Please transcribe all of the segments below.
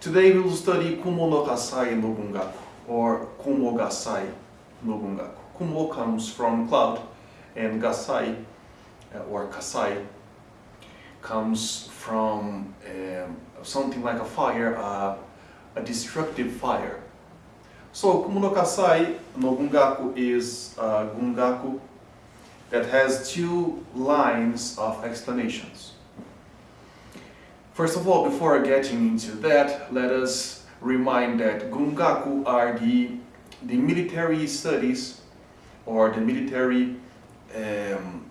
Today we will study Kumo no Kasai no Gungaku, or Kumo Gasai no Gungaku. Kumo comes from cloud, and Gasai, uh, or Kasai, comes from um, something like a fire, uh, a destructive fire. So Kumo no Kasai no Gungaku is a Gungaku that has two lines of explanations. First of all, before getting into that, let us remind that Gungaku are the, the military studies or the military um,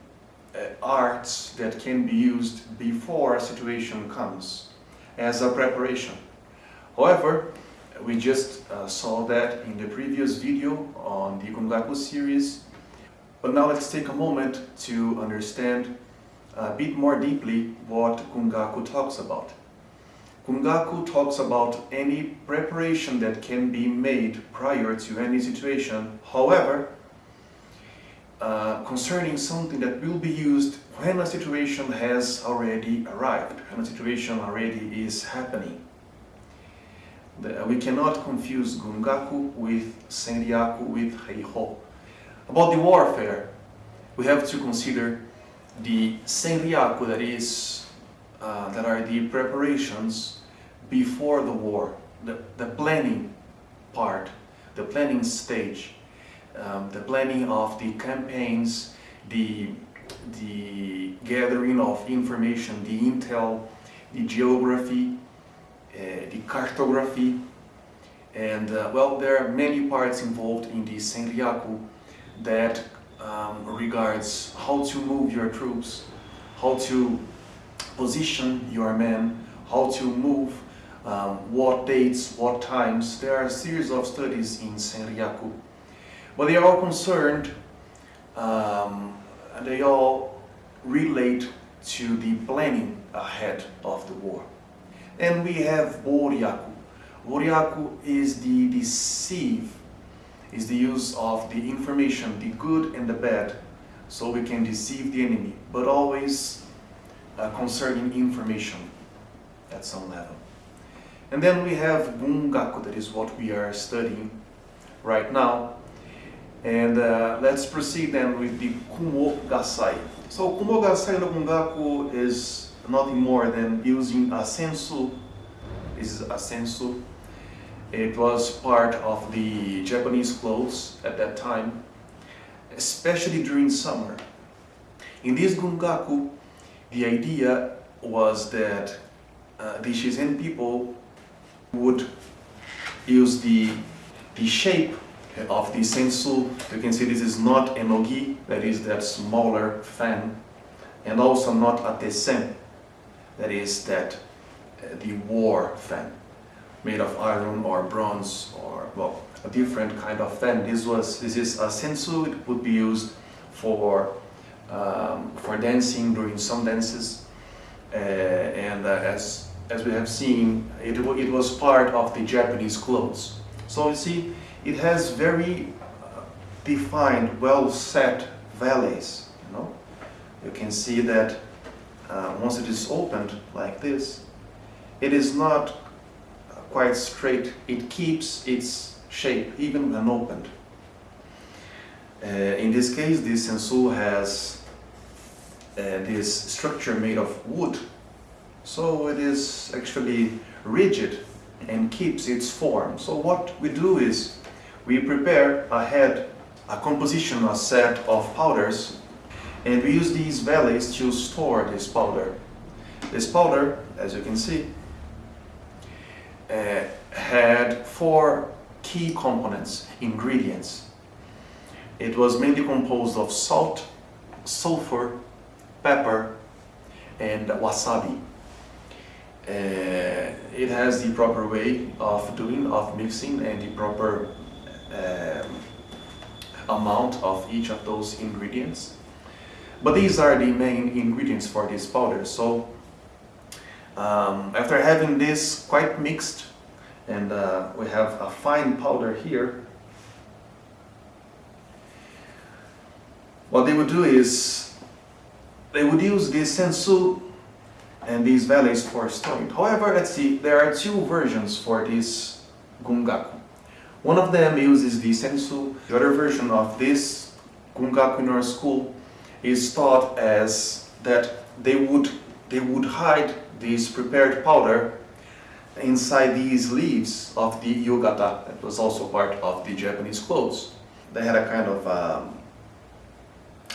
uh, arts that can be used before a situation comes as a preparation. However, we just uh, saw that in the previous video on the Gungaku series, but now let's take a moment to understand a bit more deeply what Gungaku talks about. Gungaku talks about any preparation that can be made prior to any situation, however, uh, concerning something that will be used when a situation has already arrived, when a situation already is happening. The, we cannot confuse Gungaku with Senryaku with Heiho. About the warfare, we have to consider the senryaku, that is, uh, that are the preparations before the war, the, the planning part, the planning stage, um, the planning of the campaigns, the, the gathering of information, the intel, the geography, uh, the cartography, and uh, well, there are many parts involved in the senryaku that um, regards how to move your troops, how to position your men, how to move, um, what dates, what times. There are a series of studies in Senryaku. But they are all concerned, um, and they all relate to the planning ahead of the war. And we have Boryaku. Boryaku is the deceive is the use of the information, the good and the bad, so we can deceive the enemy, but always uh, concerning information at some level. And then we have Gungaku, that is what we are studying right now. And uh, let's proceed then with the Kumo Gasai. So Kumo Gasai no Gungaku is nothing more than using a sensu, is a sensu it was part of the Japanese clothes at that time, especially during summer. In this gungaku, the idea was that uh, the Shizen people would use the, the shape of the sensu. You can see this is not enogi, that is that smaller fan, and also not a tessen, that is that uh, the war fan made of iron or bronze or well a different kind of fan. This was this is a sensu. It would be used for um, for dancing during some dances, uh, and uh, as as we have seen, it it was part of the Japanese clothes. So you see, it has very uh, defined, well set valleys. You know, you can see that uh, once it is opened like this, it is not quite straight. It keeps its shape even when opened. Uh, in this case, this sensu has uh, this structure made of wood, so it is actually rigid and keeps its form. So what we do is we prepare ahead a composition, a set of powders, and we use these valleys to store this powder. This powder, as you can see, uh, had four key components, ingredients. It was mainly composed of salt, sulfur, pepper, and wasabi. Uh, it has the proper way of doing, of mixing, and the proper um, amount of each of those ingredients. But these are the main ingredients for this powder. So um, after having this quite mixed, and uh, we have a fine powder here, what they would do is they would use this sensu and these values for storing. However, let's see, there are two versions for this gungaku. One of them uses the sensu. The other version of this gungaku in our school is taught as that they would they would hide this prepared powder inside these leaves of the yukata that was also part of the Japanese clothes. They had a kind of um,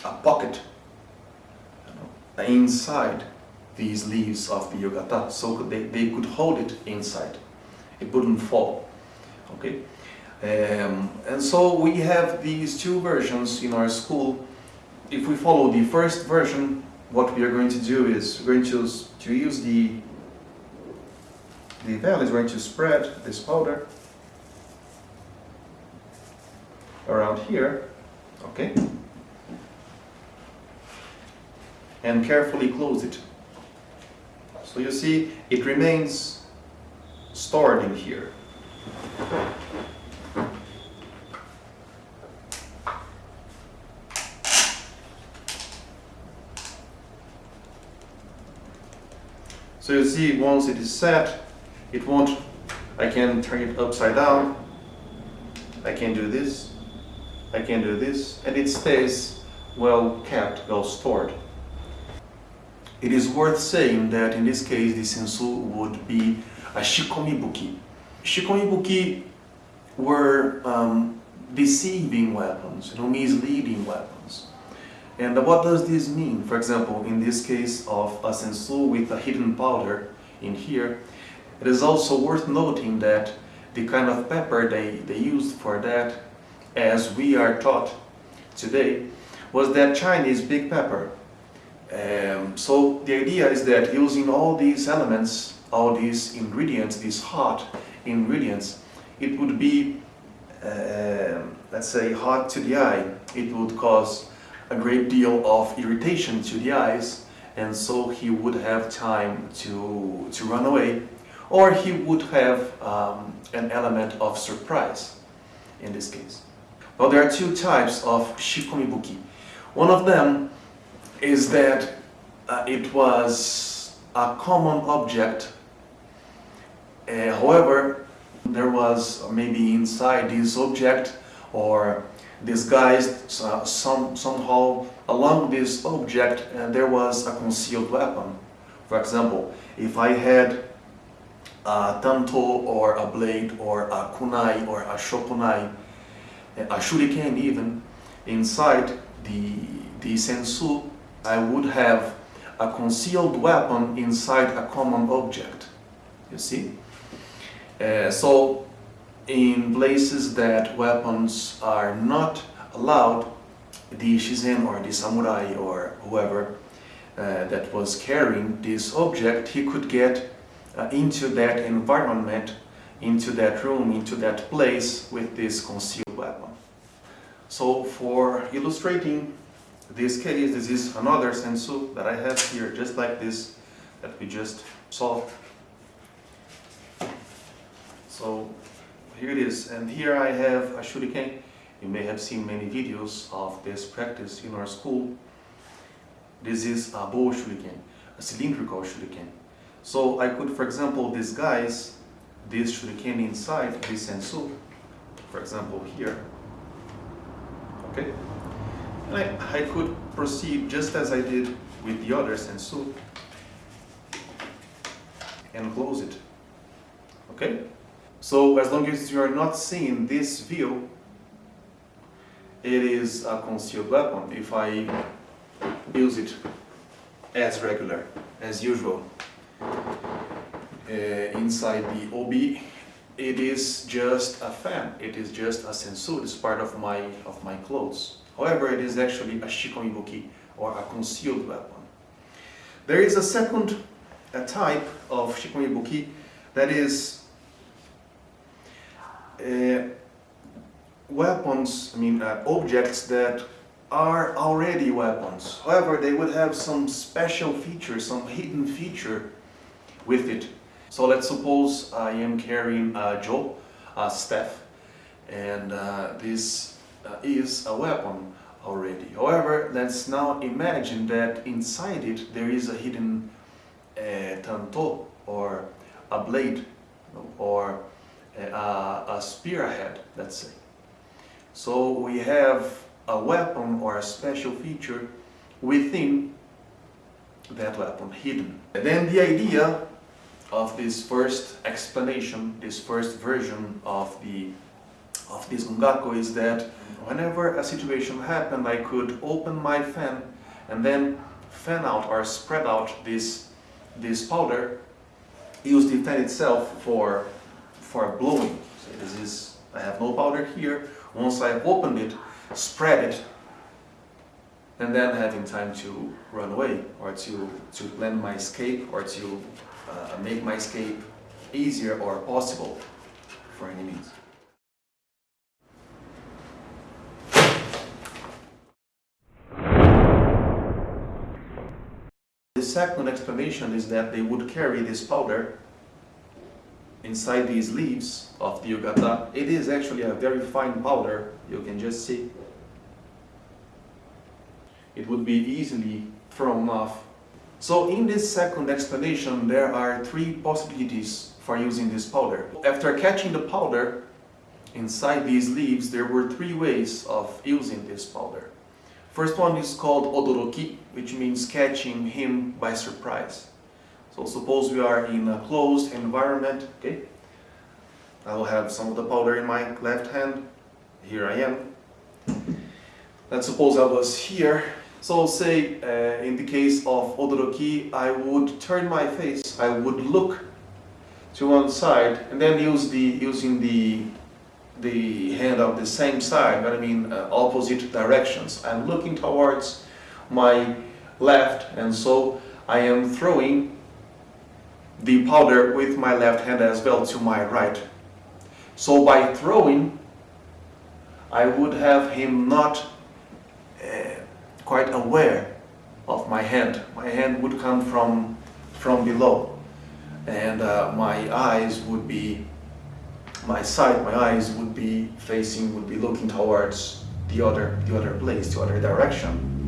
a pocket inside these leaves of the yukata so they, they could hold it inside. It wouldn't fall. Okay? Um, and so we have these two versions in our school. If we follow the first version, what we are going to do is we're going to, to use the the veil is going to spread this powder around here, okay? And carefully close it. So you see, it remains stored in here. So you see, once it is set, it won't, I can turn it upside down, I can do this, I can do this, and it stays well kept, well stored. It is worth saying that in this case the sensu would be a shikomibuki. Shikomibuki were um, deceiving weapons, you know, misleading weapons. And what does this mean? For example, in this case of a sensu with a hidden powder in here, it is also worth noting that the kind of pepper they, they used for that, as we are taught today, was that Chinese big pepper. Um, so the idea is that using all these elements, all these ingredients, these hot ingredients, it would be, uh, let's say, hot to the eye. It would cause a great deal of irritation to the eyes, and so he would have time to, to run away or he would have um, an element of surprise in this case. Well, there are two types of shikomibuki. One of them is that uh, it was a common object. Uh, however, there was maybe inside this object or disguised uh, some, somehow along this object and there was a concealed weapon. For example, if I had a tanto or a blade or a kunai or a shokunai, a shuriken even, inside the, the sensu, I would have a concealed weapon inside a common object, you see? Uh, so in places that weapons are not allowed, the shizen or the samurai or whoever uh, that was carrying this object, he could get uh, into that environment, into that room, into that place with this concealed weapon. So for illustrating this case, this is another sensu that I have here, just like this that we just saw. So here it is, and here I have a shuriken. You may have seen many videos of this practice in our school. This is a bo shuriken, a cylindrical shuriken. So I could, for example, disguise this shuriken inside this sensu, for example here, okay? And I, I could proceed just as I did with the other sensu and close it, okay? So as long as you are not seeing this view, it is a concealed weapon. If I use it as regular, as usual uh, inside the obi it is just a fan. It is just a sensu it's part of my of my clothes. However it is actually a shikomibuki or a concealed weapon. There is a second a type of shikomibuki that is weapons i mean uh, objects that are already weapons however they would have some special feature some hidden feature with it. So let's suppose I am carrying a jo, a staff, and uh, this uh, is a weapon already. However, let's now imagine that inside it there is a hidden uh, tanto or a blade or a, a spearhead, let's say. So we have a weapon or a special feature within that weapon hidden. And then the idea of this first explanation, this first version of the of this Gungaku is that whenever a situation happened, I could open my fan and then fan out or spread out this this powder, use the fan itself for for blowing. So this is I have no powder here. Once I open it, spread it, and then having time to run away or to to plan my escape or to uh, make my escape easier or possible for any means. The second explanation is that they would carry this powder inside these leaves of the yukata. It is actually a very fine powder, you can just see. It would be easily thrown off. So in this second explanation there are three possibilities for using this powder. After catching the powder inside these leaves there were three ways of using this powder. First one is called odoroki, which means catching him by surprise. So suppose we are in a closed environment, okay? I will have some of the powder in my left hand. Here I am. Let's suppose I was here. So say uh, in the case of odoroki, I would turn my face, I would look to one side and then use the using the the hand of the same side, but I mean uh, opposite directions. I'm looking towards my left and so I am throwing the powder with my left hand as well to my right. So by throwing, I would have him not uh, quite aware of my hand. My hand would come from, from below and uh, my eyes would be my side, my eyes would be facing, would be looking towards the other, the other place, the other direction.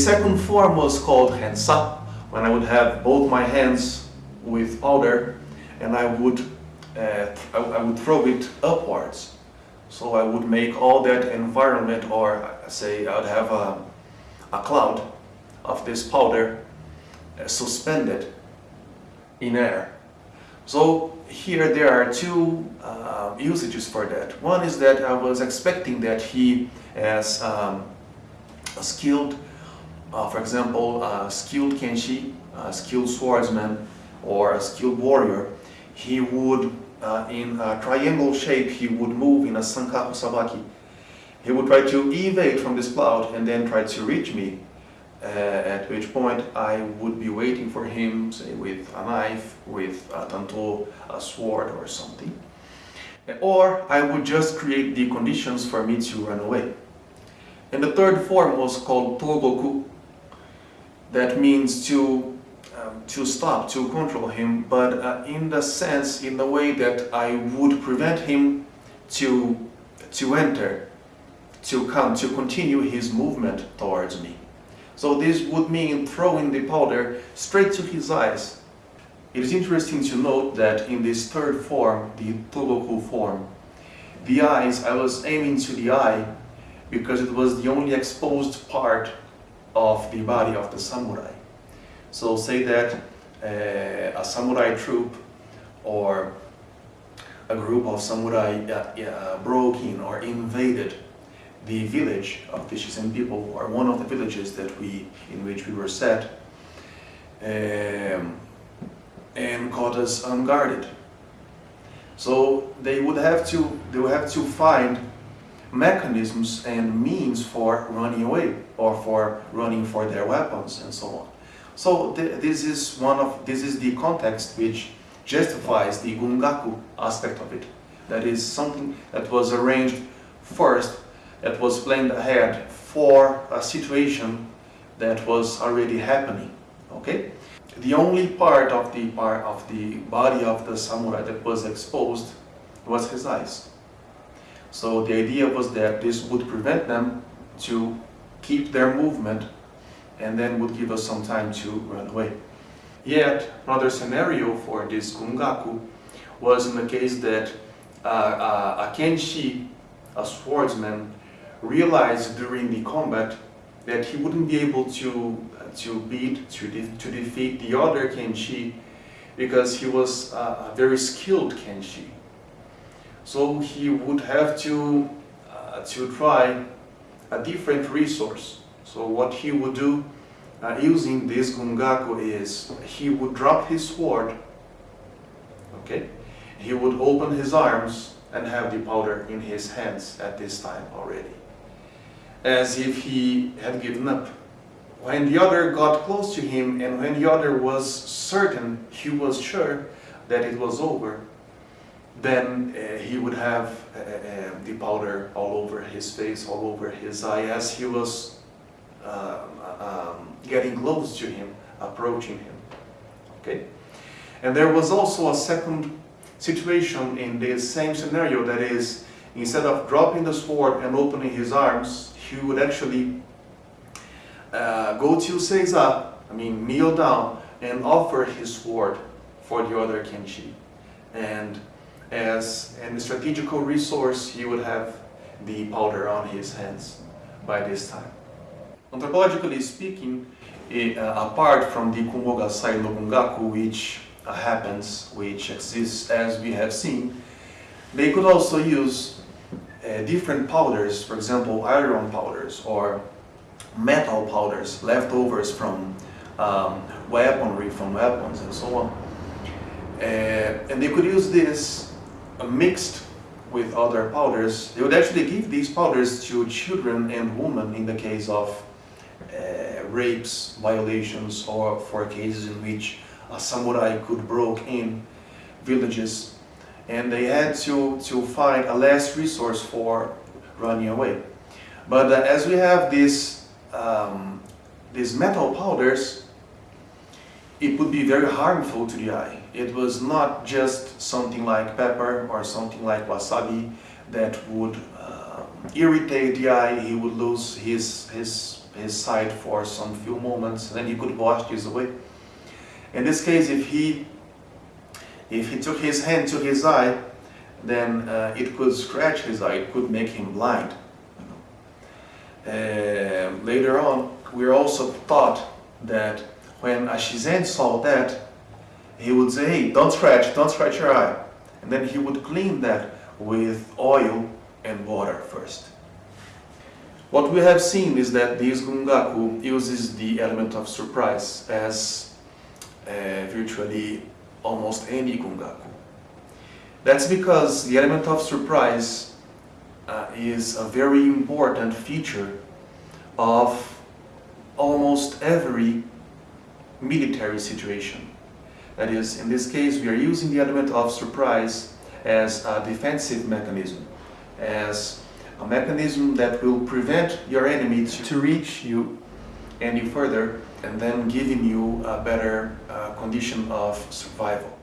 Second form was called hensa, when I would have both my hands with powder and I would uh, I, I, would throw it upwards. So I would make all that environment or say I would have a, a cloud of this powder uh, suspended in air. So here there are two uh, usages for that. One is that I was expecting that he as um, a skilled, for example, a skilled kenshi, a skilled swordsman or a skilled warrior, he would, uh, in a triangle shape, he would move in a Sankaku Sabaki. He would try to evade from this cloud and then try to reach me, uh, at which point I would be waiting for him, say with a knife, with a tanto, a sword or something. Or I would just create the conditions for me to run away. And the third form was called Togoku. That means to um, to stop, to control him, but uh, in the sense, in the way that I would prevent him to, to enter, to come, to continue his movement towards me. So this would mean throwing the powder straight to his eyes. It is interesting to note that in this third form, the Togoku form, the eyes, I was aiming to the eye because it was the only exposed part of the body of the samurai. So say that uh, a samurai troop or a group of samurai uh, uh, broke in or invaded the village of the Shizen people or one of the villages that we in which we were set um, and caught us unguarded. So they would have to they would have to find mechanisms and means for running away or for running for their weapons and so on. So th this is one of this is the context which justifies the gungaku aspect of it. That is something that was arranged first, that was planned ahead for a situation that was already happening Okay? The only part of the part of the body of the samurai that was exposed was his eyes. So the idea was that this would prevent them to keep their movement and then would give us some time to run away. Yet, another scenario for this gungaku was in the case that uh, uh, a kenshi, a swordsman, realized during the combat that he wouldn't be able to, uh, to beat, to, de to defeat the other kenshi because he was a very skilled kenshi. So he would have to, uh, to try a different resource. So what he would do uh, using this gungaku is he would drop his sword, okay? He would open his arms and have the powder in his hands at this time already, as if he had given up. When the other got close to him and when the other was certain, he was sure that it was over, then uh, he would have uh, uh, the powder all over his face, all over his eye, as he was uh, um, getting close to him, approaching him. Okay? And there was also a second situation in this same scenario, that is, instead of dropping the sword and opening his arms, he would actually uh, go to Seiza, I mean kneel down, and offer his sword for the other Kenshi. And as a strategical resource, he would have the powder on his hands by this time. Anthropologically speaking, uh, apart from the Kumogasai no Gungaku, which uh, happens, which exists as we have seen, they could also use uh, different powders, for example, iron powders or metal powders, leftovers from um, weaponry, from weapons and so on. Uh, and they could use this mixed with other powders. They would actually give these powders to children and women in the case of uh, rapes, violations, or for cases in which a samurai could broke in villages and they had to, to find a last resource for running away. But uh, as we have these, um, these metal powders, it would be very harmful to the eye. It was not just something like pepper or something like wasabi that would uh, irritate the eye, he would lose his, his his sight for some few moments, and then he could wash this away. In this case, if he if he took his hand to his eye, then uh, it could scratch his eye, it could make him blind. Uh, later on, we also taught that when Ashizen saw that, he would say, hey, don't scratch, don't scratch your eye. And then he would clean that with oil and water first. What we have seen is that this Gungaku uses the element of surprise as uh, virtually almost any Gungaku. That's because the element of surprise uh, is a very important feature of almost every military situation. That is, in this case, we are using the element of surprise as a defensive mechanism, as a mechanism that will prevent your enemy to reach you any further and then giving you a better uh, condition of survival.